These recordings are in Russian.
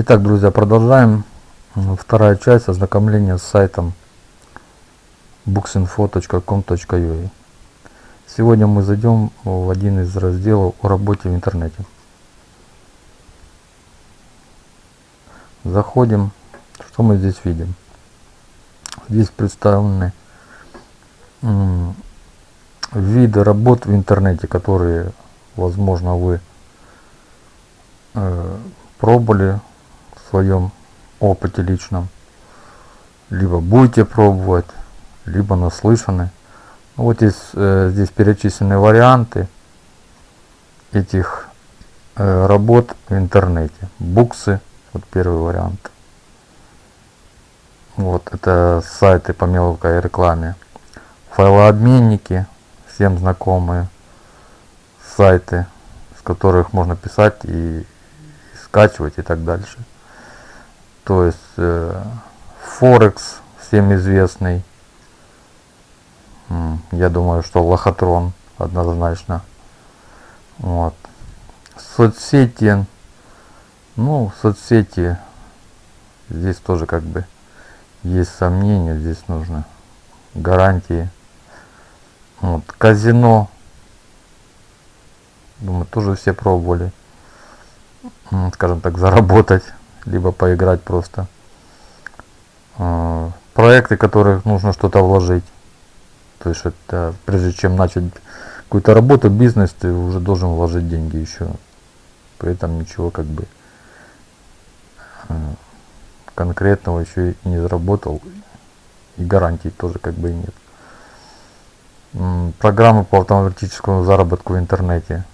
Итак, друзья, продолжаем. Вторая часть ознакомления с сайтом booksinfo.com.ua Сегодня мы зайдем в один из разделов о работе в интернете. Заходим. Что мы здесь видим? Здесь представлены виды работ в интернете, которые, возможно, вы э, пробовали своем опыте личном, либо будете пробовать, либо наслышаны. Ну, вот здесь, э, здесь перечислены варианты этих э, работ в интернете. Буксы, вот первый вариант. Вот это сайты по мелкой рекламе. Файлообменники, всем знакомые сайты, с которых можно писать и скачивать и так дальше. То есть э, Форекс всем известный. Я думаю, что лохотрон однозначно. Вот. Соцсети. Ну, соцсети. Здесь тоже как бы есть сомнения. Здесь нужно гарантии. Вот. Казино. Думаю, тоже все пробовали скажем так, заработать, либо поиграть просто. А, проекты, которых нужно что-то вложить. То есть это прежде чем начать какую-то работу, бизнес, ты уже должен вложить деньги еще. При этом ничего как бы а, конкретного еще и не заработал. И гарантий тоже как бы и нет. Программы по автоматическому заработку в интернете.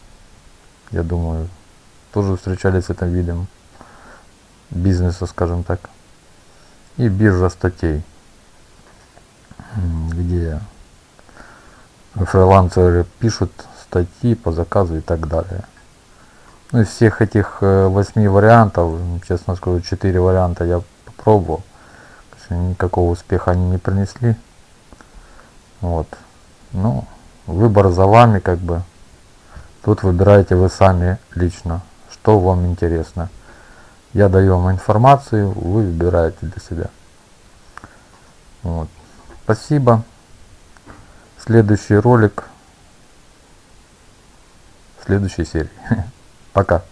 Я думаю, тоже встречались с этим видом бизнеса, скажем так. И биржа статей, где фрилансеры пишут статьи по заказу и так далее. Ну, из всех этих э, восьми вариантов, честно скажу, четыре варианта я попробовал. Никакого успеха они не принесли. Вот. Ну, выбор за вами, как бы. Тут выбираете вы сами лично что вам интересно. Я даю вам информацию, вы выбираете для себя. Вот. Спасибо. Следующий ролик следующей серии. Пока.